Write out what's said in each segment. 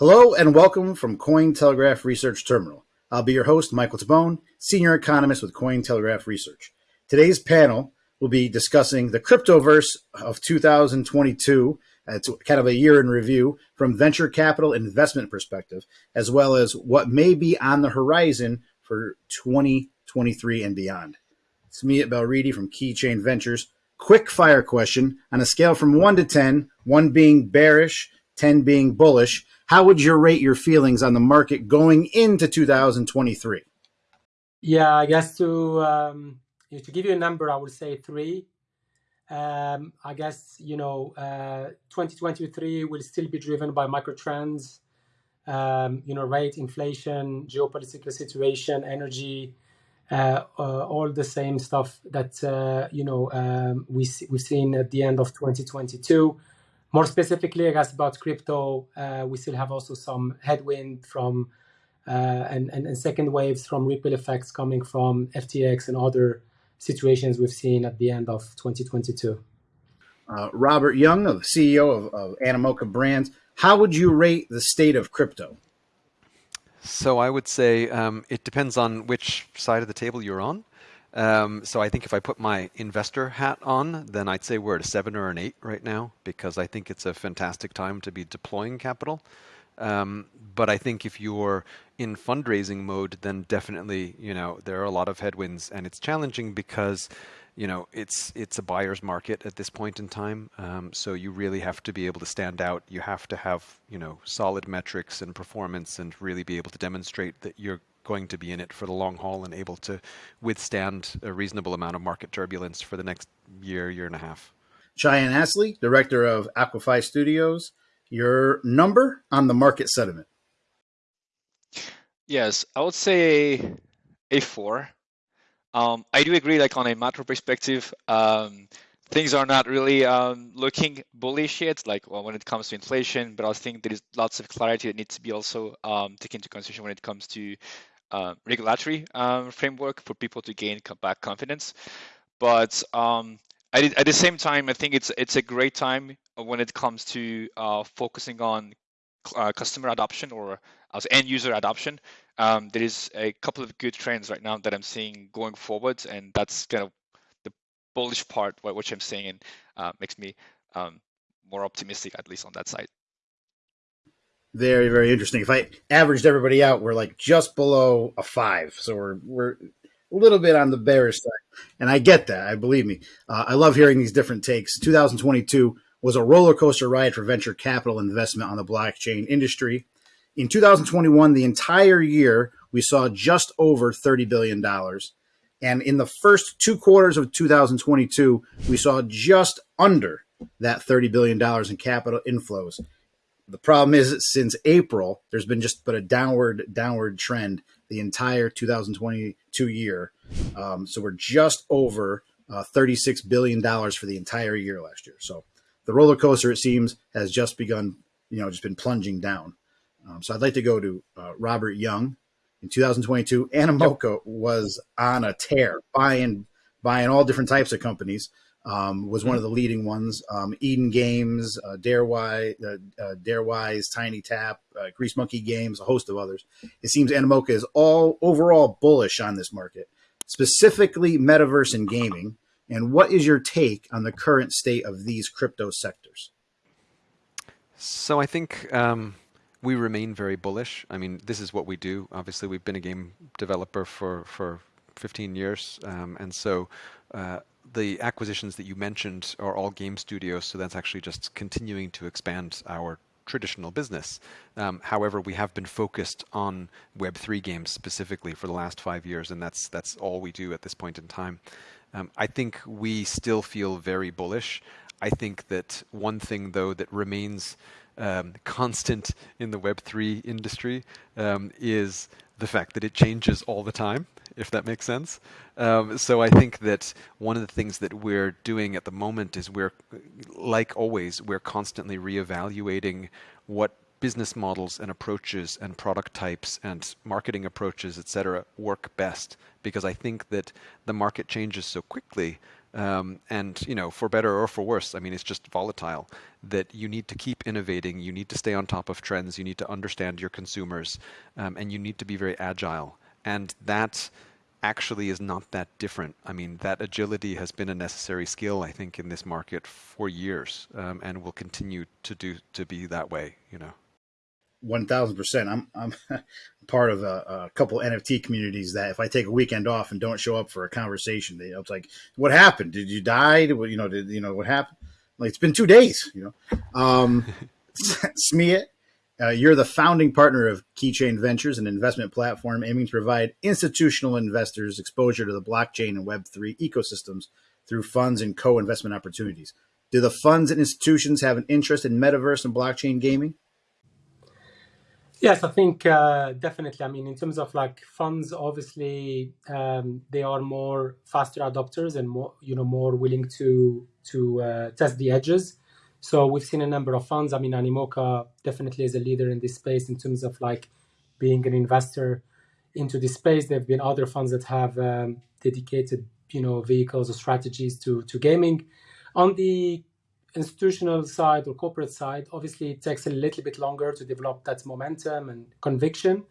Hello and welcome from Cointelegraph Research Terminal. I'll be your host, Michael Tabone, Senior Economist with Cointelegraph Research. Today's panel will be discussing the cryptoverse of 2022. It's kind of a year in review from venture capital investment perspective, as well as what may be on the horizon for 2023 and beyond. It's me at Belridi from Keychain Ventures. Quick fire question on a scale from one to 10, one being bearish, 10 being bullish. How would you rate your feelings on the market going into 2023? Yeah, I guess to um, to give you a number, I would say three. Um, I guess you know, uh, 2023 will still be driven by micro trends. Um, you know, rate, inflation, geopolitical situation, energy, uh, uh, all the same stuff that uh, you know um, we we've seen at the end of 2022. More specifically, I guess about crypto, uh, we still have also some headwind from uh, and, and, and second waves from ripple effects coming from FTX and other situations we've seen at the end of 2022. Uh, Robert Yung, the CEO of, of Animoca Brands, how would you rate the state of crypto? So I would say um, it depends on which side of the table you're on. Um, so I think if I put my investor hat on, then I'd say we're at a seven or an eight right now because I think it's a fantastic time to be deploying capital. Um, but I think if you're in fundraising mode, then definitely, you know, there are a lot of headwinds and it's challenging because you know, it's it's a buyer's market at this point in time. Um, so you really have to be able to stand out. You have to have you know solid metrics and performance, and really be able to demonstrate that you're going to be in it for the long haul and able to withstand a reasonable amount of market turbulence for the next year, year and a half. Cheyenne Astley, director of Aquify Studios, your number on the market sentiment. Yes, I would say a four. Um, I do agree, like on a macro perspective, um, things are not really um, looking bullish yet, like well, when it comes to inflation. But I think there is lots of clarity that needs to be also um, taken into consideration when it comes to uh, regulatory um, framework for people to gain back confidence. But um, at, at the same time, I think it's it's a great time when it comes to uh, focusing on uh, customer adoption or as end user adoption um, there is a couple of good trends right now that I'm seeing going forward, and that's kind of the bullish part, which I'm saying, and uh, makes me um, more optimistic, at least on that side. Very, very interesting. If I averaged everybody out, we're like just below a five, so we're we're a little bit on the bearish side, and I get that. I believe me. Uh, I love hearing these different takes. 2022 was a roller coaster ride for venture capital investment on the blockchain industry. In 2021, the entire year, we saw just over $30 billion. And in the first two quarters of 2022, we saw just under that $30 billion in capital inflows. The problem is since April, there's been just but a downward downward trend the entire 2022 year. Um, so we're just over uh, 36 billion dollars for the entire year last year. So the roller coaster, it seems, has just begun. You know, just been plunging down. Um, so I'd like to go to uh, Robert Yung. In 2022, Animoca was on a tear, buying buying all different types of companies. Um, was one of the leading ones. Um, Eden Games, uh, Darewise, uh, uh, Darewise, TinyTap, uh, Grease Monkey Games, a host of others. It seems Animoca is all overall bullish on this market, specifically metaverse and gaming. And what is your take on the current state of these crypto sectors? So I think um, we remain very bullish. I mean, this is what we do. Obviously, we've been a game developer for, for 15 years. Um, and so uh, the acquisitions that you mentioned are all game studios. So that's actually just continuing to expand our traditional business. Um, however, we have been focused on Web3 games specifically for the last five years, and that's that's all we do at this point in time. Um, I think we still feel very bullish. I think that one thing, though, that remains um, constant in the Web3 industry um, is the fact that it changes all the time, if that makes sense. Um, so I think that one of the things that we're doing at the moment is we're, like always, we're constantly reevaluating what business models and approaches and product types and marketing approaches, et cetera, work best. Because I think that the market changes so quickly um, and you know, for better or for worse, I mean, it's just volatile. That you need to keep innovating, you need to stay on top of trends, you need to understand your consumers, um, and you need to be very agile. And that actually is not that different. I mean, that agility has been a necessary skill, I think, in this market for years, um, and will continue to do to be that way. You know. One thousand percent. I'm I'm part of a, a, couple NFT communities that if I take a weekend off and don't show up for a conversation, they it's like, what happened? Did you die? Did, you know, did you know what happened? Like it's been two days. You know, um, uh, you're the founding partner of Keychain Ventures, an investment platform aiming to provide institutional investors exposure to the blockchain and Web3 ecosystems through funds and co investment opportunities. Do the funds and institutions have an interest in metaverse and blockchain gaming? Yes, I think uh, definitely. I mean, in terms of like funds, obviously um, they are more faster adopters and more, you know, more willing to to uh, test the edges. So we've seen a number of funds. I mean, Animoca definitely is a leader in this space in terms of like being an investor into this space. There have been other funds that have um, dedicated, you know, vehicles or strategies to to gaming. On the institutional side or corporate side, obviously it takes a little bit longer to develop that momentum and conviction.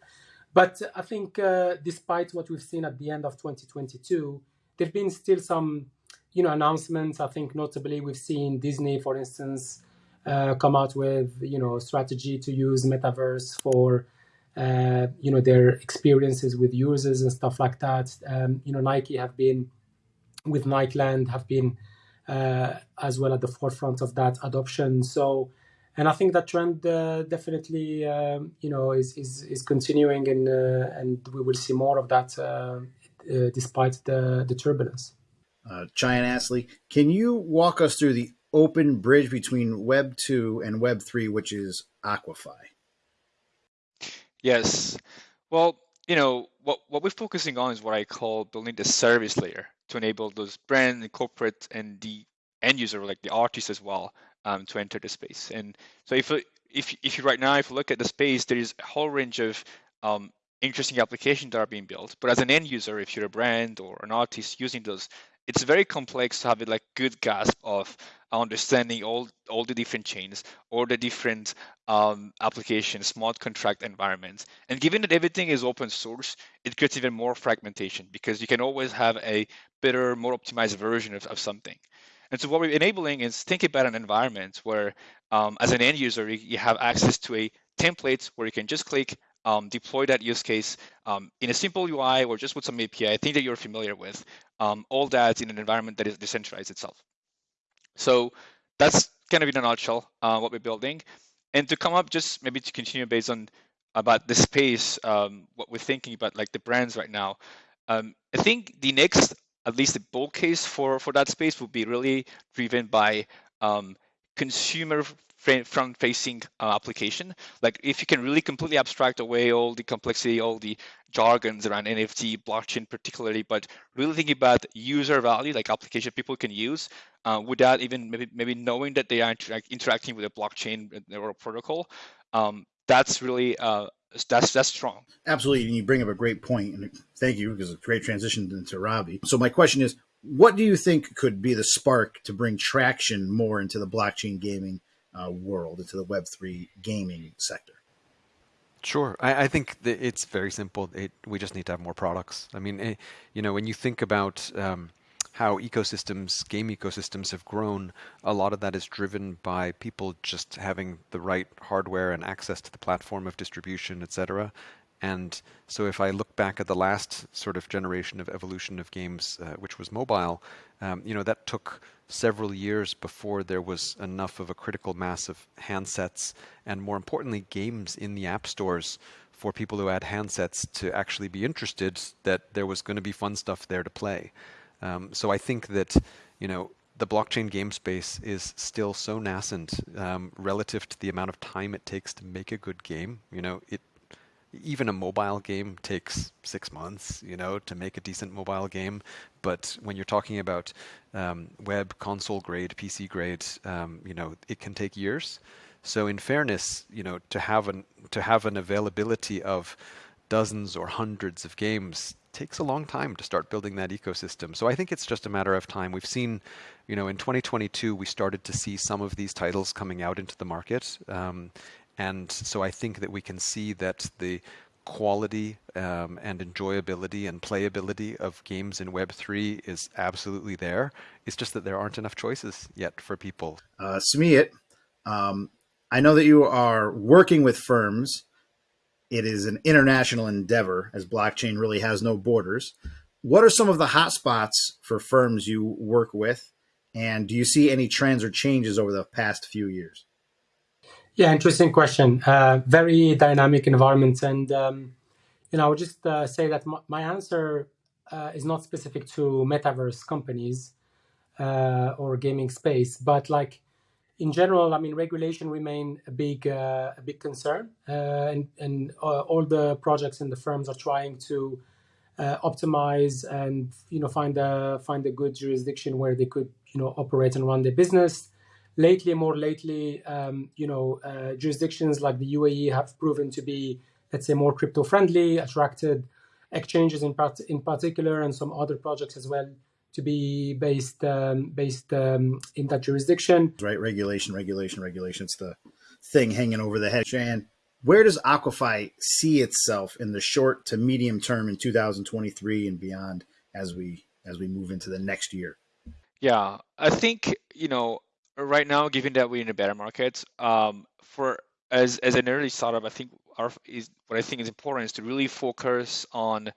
But I think uh, despite what we've seen at the end of 2022, there have been still some you know announcements. I think notably we've seen Disney, for instance, uh, come out with you know strategy to use metaverse for uh, you know their experiences with users and stuff like that. Um, you know Nike have been with Nikeland have been as well at the forefront of that adoption. So. And I think that trend uh, definitely, um, you know, is, is, is continuing, and uh, and we will see more of that uh, despite the, the turbulence uh, Cheyenne Astley. Can you walk us through the open bridge between Web 2 and Web 3, which is Aquify? Yes. Well, you know, what, what we're focusing on is what I call building the service layer to enable those brand and corporate and the end user, like the artist as well, um, to enter the space. And so if if if you right now, if you look at the space, there is a whole range of um, interesting applications that are being built. But as an end user, if you're a brand or an artist using those, it's very complex to have a like good grasp of understanding all all the different chains or the different um, applications, smart contract environments. And given that everything is open source, it creates even more fragmentation because you can always have a better, more optimized version of, of something. And so what we're enabling is think about an environment where, um, as an end user, you, you have access to a template where you can just click um, deploy that use case um, in a simple UI or just with some API, thing that you're familiar with, um, all that in an environment that is decentralized itself. So that's kind of in a nutshell uh, what we're building. And to come up, just maybe to continue based on about the space, um, what we're thinking about like the brands right now. Um, I think the next, at least the bull case for, for that space would be really driven by um, consumer front facing uh, application. Like if you can really completely abstract away all the complexity, all the jargons around NFT, blockchain particularly, but really thinking about user value, like application people can use uh, without even maybe, maybe knowing that they are inter interacting with a blockchain or a protocol. Um, that's really uh, that's that's strong. Absolutely, and you bring up a great point, and thank you because it's a great transition into Robbie. So my question is, what do you think could be the spark to bring traction more into the blockchain gaming uh, world, into the Web3 gaming sector? Sure. I, I think it's very simple. It, we just need to have more products. I mean, it, eh, you know, when you think about um, how ecosystems, game ecosystems have grown, a lot of that is driven by people just having the right hardware and access to the platform of distribution, et cetera. And so if I look back at the last sort of generation of evolution of games, uh, which was mobile, um, you know, that took several years before there was enough of a critical mass of handsets and more importantly, games in the app stores for people who had handsets to actually be interested that there was going to be fun stuff there to play. Um, so I think that, you know, the blockchain game space is still so nascent um, relative to the amount of time it takes to make a good game. You know, it even a mobile game takes six months, you know, to make a decent mobile game. But when you're talking about um, web console grade, PC grade, um, you know, it can take years. So in fairness, you know, to have an to have an availability of dozens or hundreds of games takes a long time to start building that ecosystem. So I think it's just a matter of time. We've seen, you know, in 2022 we started to see some of these titles coming out into the market, um, and so I think that we can see that the quality um, and enjoyability and playability of games in Web3 is absolutely there. It's just that there aren't enough choices yet for people. Uh, Smeet, um, I know that you are working with firms. It is an international endeavor as blockchain really has no borders. What are some of the hotspots for firms you work with? And do you see any trends or changes over the past few years? Yeah, interesting question. Uh, very dynamic environment, and um, you know, I would just uh, say that my, my answer uh, is not specific to metaverse companies uh, or gaming space, but like in general, I mean, regulation remain a big uh, a big concern, uh, and and all the projects and the firms are trying to optimize and you know find a find a good jurisdiction where they could you know operate and run their business lately, more lately, um, you know, uh, jurisdictions like the UAE have proven to be, let's say, more crypto friendly, attracted exchanges in part in particular, and some other projects as well to be based um, based um, in that jurisdiction. Right, regulation, regulation, regulation. It's the thing hanging over the head. Shan, where does Aquify see itself in the short to medium term in 2023 and beyond as we as we move into the next year? Yeah, I think you know right now, given that we're in a better market, um, for as as an early startup, I think our is what I think is important is to really focus on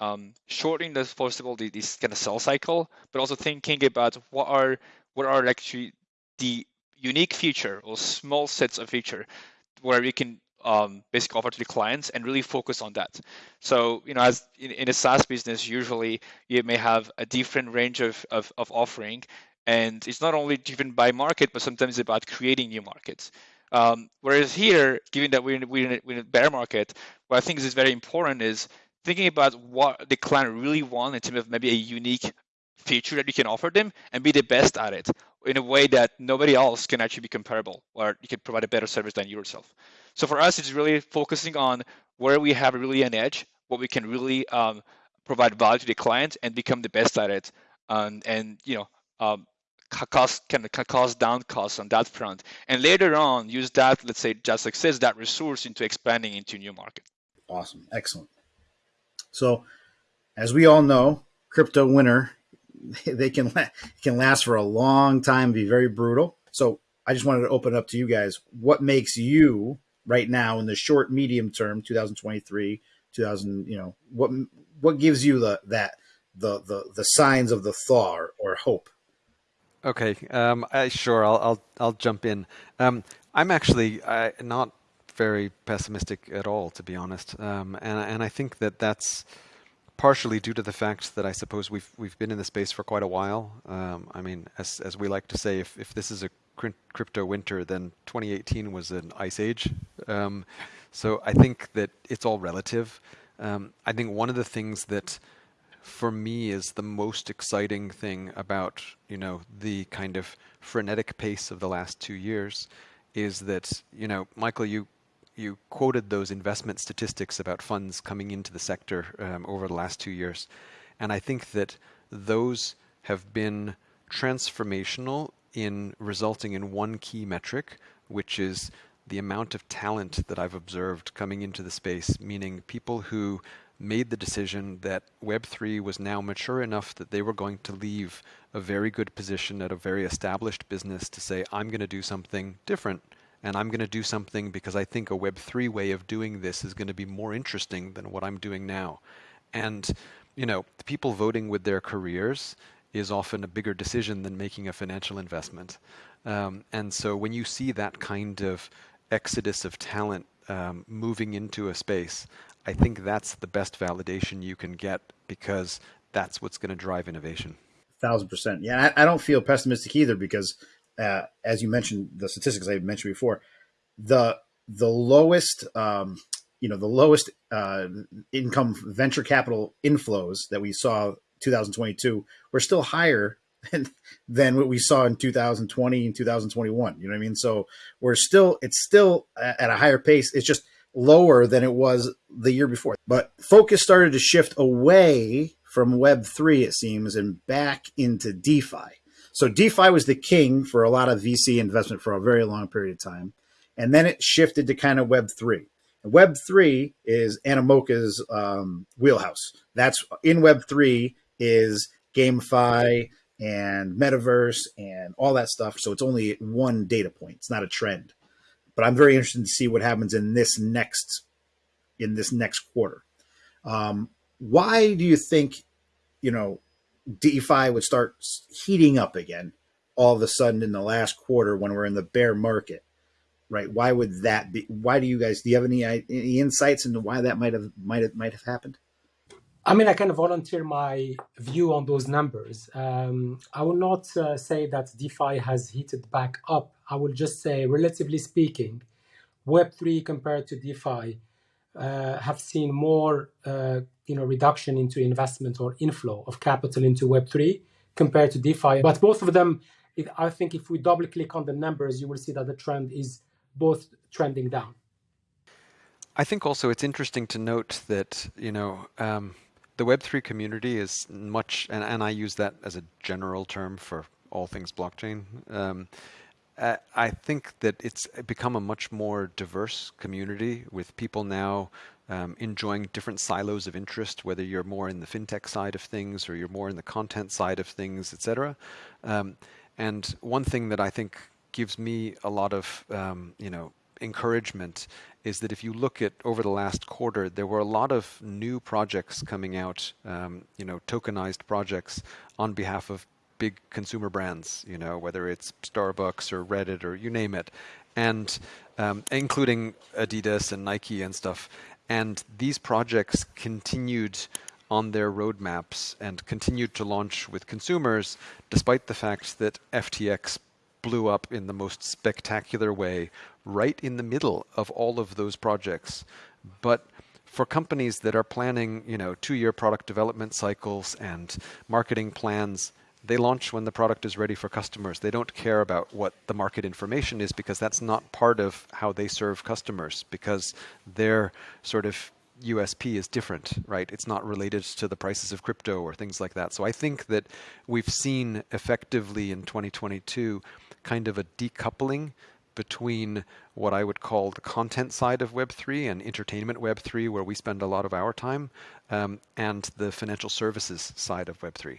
um, shortening the possible this kind of sell cycle, but also thinking about what are what are actually the unique feature or small sets of feature where we can um, basically offer to the clients and really focus on that. So, you know, as in, in a SaaS business, usually you may have a different range of, of, of offering and it's not only driven by market, but sometimes about creating new markets. Um, whereas here, given that we're in, we're, in a, we're in a bear market, what I think is very important is thinking about what the client really wants in terms of maybe a unique feature that you can offer them and be the best at it in a way that nobody else can actually be comparable or you can provide a better service than yourself. So for us, it's really focusing on where we have really an edge, what we can really um, provide value to the client and become the best at it. And, and you know, um, cost can, can cost down costs on that front. And later on use that let's say just access that resource into expanding into new market. Awesome. Excellent. So as we all know crypto winter they can can last for a long time be very brutal. So i just wanted to open up to you guys. What makes you right now in the short medium term 2023 2000 you know what what gives you the that the the the signs of the thaw or, or hope Okay, um, I, sure. I'll, I'll I'll jump in. Um, I'm actually not very pessimistic at all, to be honest, um, and and I think that that's partially due to the fact that I suppose we've we've been in the space for quite a while. Um, I mean, as as we like to say, if if this is a crypto winter, then 2018 was an ice age. Um, so I think that it's all relative. Um, I think one of the things that for me is the most exciting thing about you know the kind of frenetic pace of the last two years is that you know Michael you you quoted those investment statistics about funds coming into the sector um, over the last two years. And I think that those have been transformational in resulting in one key metric which is the amount of talent that I've observed coming into the space meaning people who made the decision that Web3 was now mature enough that they were going to leave a very good position at a very established business to say, I'm going to do something different. And I'm going to do something because I think a Web3 way of doing this is going to be more interesting than what I'm doing now. And, you know, people voting with their careers is often a bigger decision than making a financial investment. Um, and so when you see that kind of exodus of talent um, moving into a space, I think that's the best validation you can get because that's what's going to drive innovation. Thousand percent. Yeah, I, I, don't feel pessimistic either because, uh, as you mentioned, the statistics I mentioned before, the the lowest, um, you know, the lowest uh, income venture capital inflows that we saw 2022 were still higher than, what we saw in 2020 and 2021. You know what I mean? So we're still, it's still at a higher pace. It's just lower than it was the year before. But focus started to shift away from Web3, it seems, and back into DeFi. So DeFi was the king for a lot of VC investment for a very long period of time. And then it shifted to kind of Web3. And Web3 is Animoca's um, wheelhouse. That's in Web3 is GameFi and metaverse and all that stuff. So it's only one data point. It's not a trend. But I'm very interested to see what happens in this next in this next quarter. Um, why do you think, you know, DeFi would start heating up again all of a sudden in the last quarter when we're in the bear market? Right? Why would that be? Why do you guys? Do you have any, any insights into why that might have might have might have happened? I mean, I can volunteer my view on those numbers. Um, I will not uh, say that DeFi has heated back up. I will just say, relatively speaking, Web3 compared to DeFi uh, have seen more, uh, you know, reduction into investment or inflow of capital into Web3 compared to DeFi. But both of them, it, I think, if we double click on the numbers, you will see that the trend is both trending down. I think also it's interesting to note that you know. Um, the Web3 community is much, and, and I use that as a general term for all things blockchain. Um, I think that it's become a much more diverse community with people now um, enjoying different silos of interest, whether you're more in the fintech side of things or you're more in the content side of things, etc. Um, and one thing that I think gives me a lot of, um, you know, encouragement is that if you look at over the last quarter, there were a lot of new projects coming out, um, you know, tokenized projects on behalf of big consumer brands, you know, whether it's Starbucks or Reddit or you name it, and um, including Adidas and Nike and stuff. And these projects continued on their roadmaps and continued to launch with consumers, despite the fact that FTX blew up in the most spectacular way right in the middle of all of those projects. But for companies that are planning, you know, two-year product development cycles and marketing plans, they launch when the product is ready for customers. They don't care about what the market information is because that's not part of how they serve customers because their sort of USP is different, right? It's not related to the prices of crypto or things like that. So I think that we've seen effectively in 2022 kind of a decoupling between what I would call the content side of Web3 and entertainment Web3, where we spend a lot of our time, um, and the financial services side of Web3.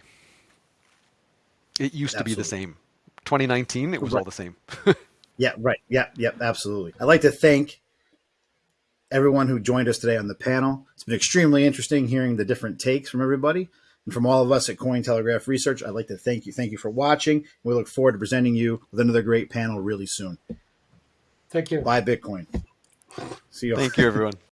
It used Absolutely. to be the same. 2019, it was right. all the same. yeah, right. Yeah, yeah, absolutely. I'd like to thank everyone who joined us today on the panel. It's been extremely interesting hearing the different takes from everybody. And from all of us at Cointelegraph Research, I'd like to thank you. Thank you for watching. We look forward to presenting you with another great panel really soon. Thank you. Buy Bitcoin. See you. Thank you, everyone.